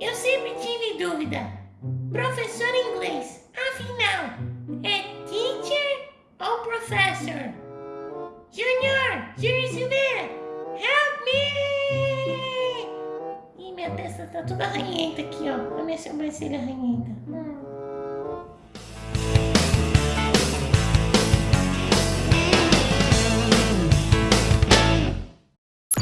Eu sempre tive dúvida. Professor inglês, afinal, é teacher ou professor? Junior, Silveira, help me! Ih, minha testa tá toda arranhenta aqui, ó. A minha sobrancelha arranhenta. Hum.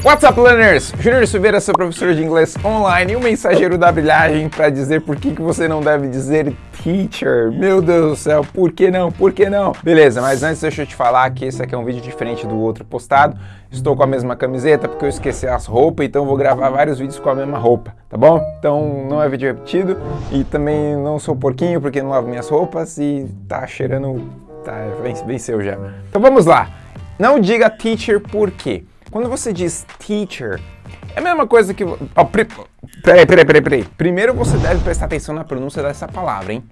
What's up, learners? Júnior Silveira, seu professor de inglês online e o mensageiro da brilhagem para dizer por que, que você não deve dizer teacher. Meu Deus do céu, por que não? Por que não? Beleza, mas antes deixa eu te falar que esse aqui é um vídeo diferente do outro postado. Estou com a mesma camiseta porque eu esqueci as roupas, então vou gravar vários vídeos com a mesma roupa, tá bom? Então não é vídeo repetido e também não sou porquinho porque não lavo minhas roupas e tá cheirando... tá, venceu já. Então vamos lá. Não diga teacher por quê? Quando você diz teacher, é a mesma coisa que... Oh, pre... Peraí, peraí, peraí, peraí. Primeiro você deve prestar atenção na pronúncia dessa palavra, hein?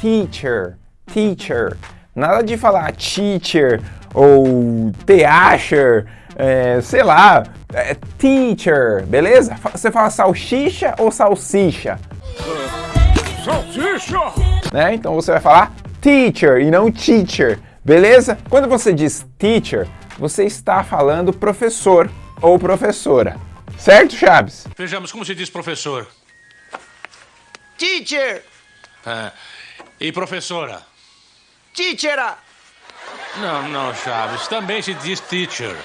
Teacher, teacher. Nada de falar teacher ou teacher, é, sei lá, é teacher, beleza? Você fala salsicha ou salsicha? Salsicha! Né? Então você vai falar teacher e não teacher, beleza? Quando você diz teacher, você está falando professor ou professora. Certo, Chaves? Vejamos, como se diz professor? Teacher! Ah, e professora? Teachera! Não, não, Chaves. Também se diz teacher.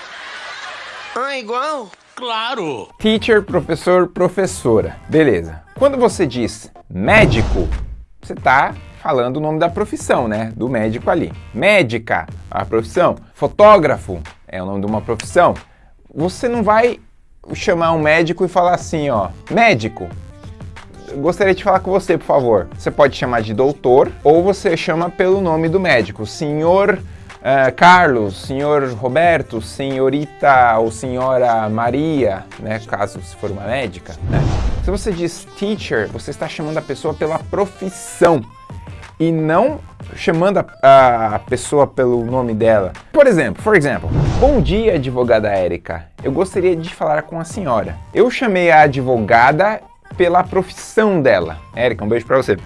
Ah, igual? Claro! Teacher, professor, professora. Beleza. Quando você diz médico, você está falando o nome da profissão, né? Do médico ali. Médica, a profissão. Fotógrafo é o nome de uma profissão. Você não vai chamar um médico e falar assim, ó, médico, gostaria de falar com você, por favor. Você pode chamar de doutor ou você chama pelo nome do médico, senhor uh, Carlos, senhor Roberto, senhorita ou senhora Maria, né, caso se for uma médica. Né? Se você diz teacher, você está chamando a pessoa pela profissão e não chamando a, a, pessoa pelo nome dela. Por exemplo, for example, bom dia advogada Érica, eu gostaria de falar com a senhora. Eu chamei a advogada pela profissão dela. Érica, um beijo pra você.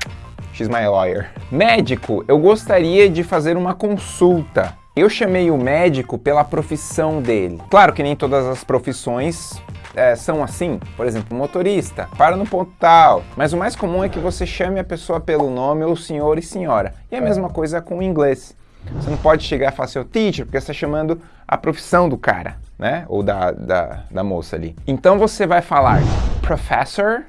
She's my lawyer. Médico, eu gostaria de fazer uma consulta. Eu chamei o médico pela profissão dele. Claro que nem todas as profissões é, são assim, por exemplo, motorista, para no ponto tal, mas o mais comum é que você chame a pessoa pelo nome ou senhor e senhora. E a mesma coisa com o inglês. Você não pode chegar e falar seu teacher, porque você está chamando a profissão do cara, né? Ou da, da, da moça ali. Então você vai falar professor,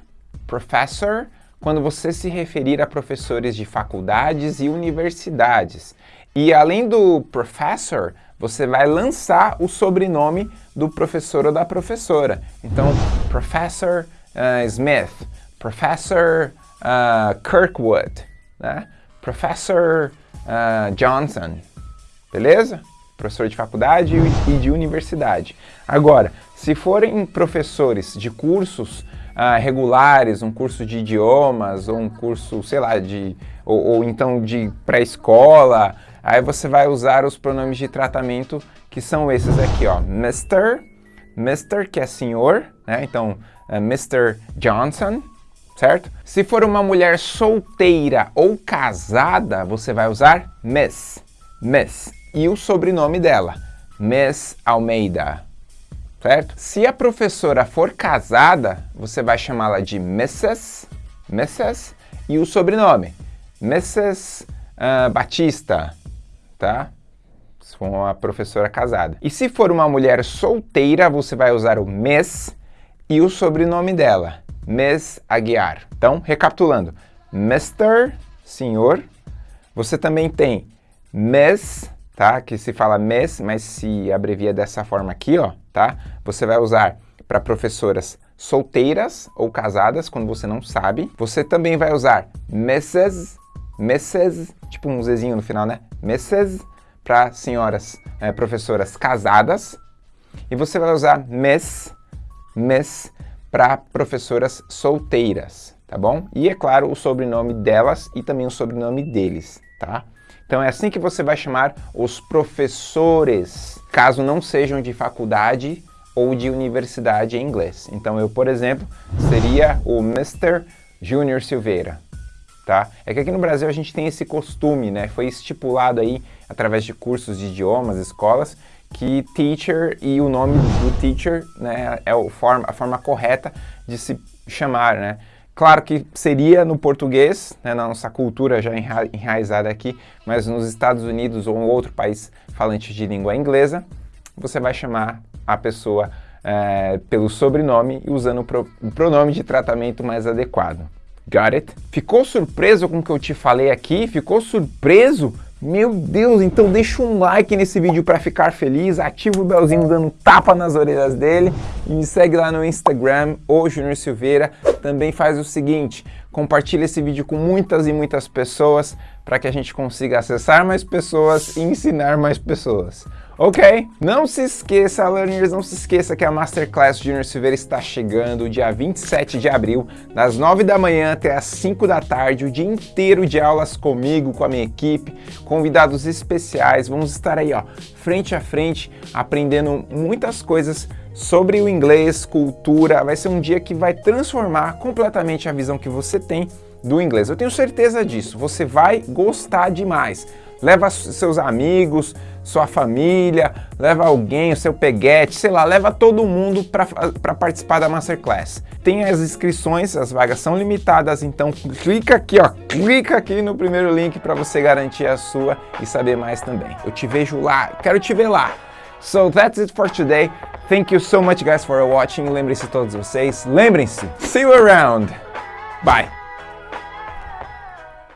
professor, quando você se referir a professores de faculdades e universidades. E além do professor, você vai lançar o sobrenome do professor ou da professora. Então, Professor uh, Smith, Professor uh, Kirkwood, né? Professor uh, Johnson, beleza? Professor de faculdade e de universidade. Agora, se forem professores de cursos uh, regulares, um curso de idiomas, ou um curso, sei lá, de, ou, ou então de pré-escola, Aí você vai usar os pronomes de tratamento que são esses aqui, ó. Mr., Mr. que é senhor, né? Então, é Mr. Johnson, certo? Se for uma mulher solteira ou casada, você vai usar Miss, Miss. E o sobrenome dela, Miss Almeida, certo? Se a professora for casada, você vai chamá-la de Mrs., Mrs. e o sobrenome, Mrs. Uh, Batista, tá? Se for uma professora casada. E se for uma mulher solteira, você vai usar o Miss e o sobrenome dela, Miss Aguiar. Então, recapitulando, Mr., senhor. Você também tem Miss, tá? Que se fala Miss, mas se abrevia dessa forma aqui, ó, tá? Você vai usar para professoras solteiras ou casadas, quando você não sabe. Você também vai usar Mrs., Mrs., tipo um Zzinho no final, né? Mrs. para senhoras é, professoras casadas. E você vai usar Miss, Miss para professoras solteiras, tá bom? E é claro, o sobrenome delas e também o sobrenome deles, tá? Então é assim que você vai chamar os professores, caso não sejam de faculdade ou de universidade em inglês. Então eu, por exemplo, seria o Mr. Júnior Silveira, tá? É que aqui no Brasil a gente tem esse costume, né? Foi estipulado aí através de cursos de idiomas, escolas, que teacher e o nome do teacher né, é a forma correta de se chamar, né? Claro que seria no português, né, na nossa cultura já enra enraizada aqui, mas nos Estados Unidos ou em outro país falante de língua inglesa, você vai chamar a pessoa é, pelo sobrenome e usando o, pro o pronome de tratamento mais adequado. Got it? Ficou surpreso com o que eu te falei aqui? Ficou surpreso? Meu Deus, então deixa um like nesse vídeo para ficar feliz, ativa o belzinho dando tapa nas orelhas dele e me segue lá no Instagram, o Junior Silveira. Também faz o seguinte, compartilha esse vídeo com muitas e muitas pessoas para que a gente consiga acessar mais pessoas e ensinar mais pessoas. Ok? Não se esqueça, learners, não se esqueça que a Masterclass Junior Silveira está chegando dia 27 de abril, das 9 da manhã até as 5 da tarde, o dia inteiro de aulas comigo, com a minha equipe, convidados especiais, vamos estar aí, ó, frente a frente, aprendendo muitas coisas sobre o inglês, cultura, vai ser um dia que vai transformar completamente a visão que você tem do inglês. Eu tenho certeza disso, você vai gostar demais. Leva seus amigos, sua família, leva alguém, o seu peguete, sei lá, leva todo mundo para participar da Masterclass. Tem as inscrições, as vagas são limitadas, então clica aqui, ó, clica aqui no primeiro link para você garantir a sua e saber mais também. Eu te vejo lá, quero te ver lá. So that's it for today. Thank you so much guys for watching. Lembrem-se todos vocês, lembrem-se, see you around. Bye.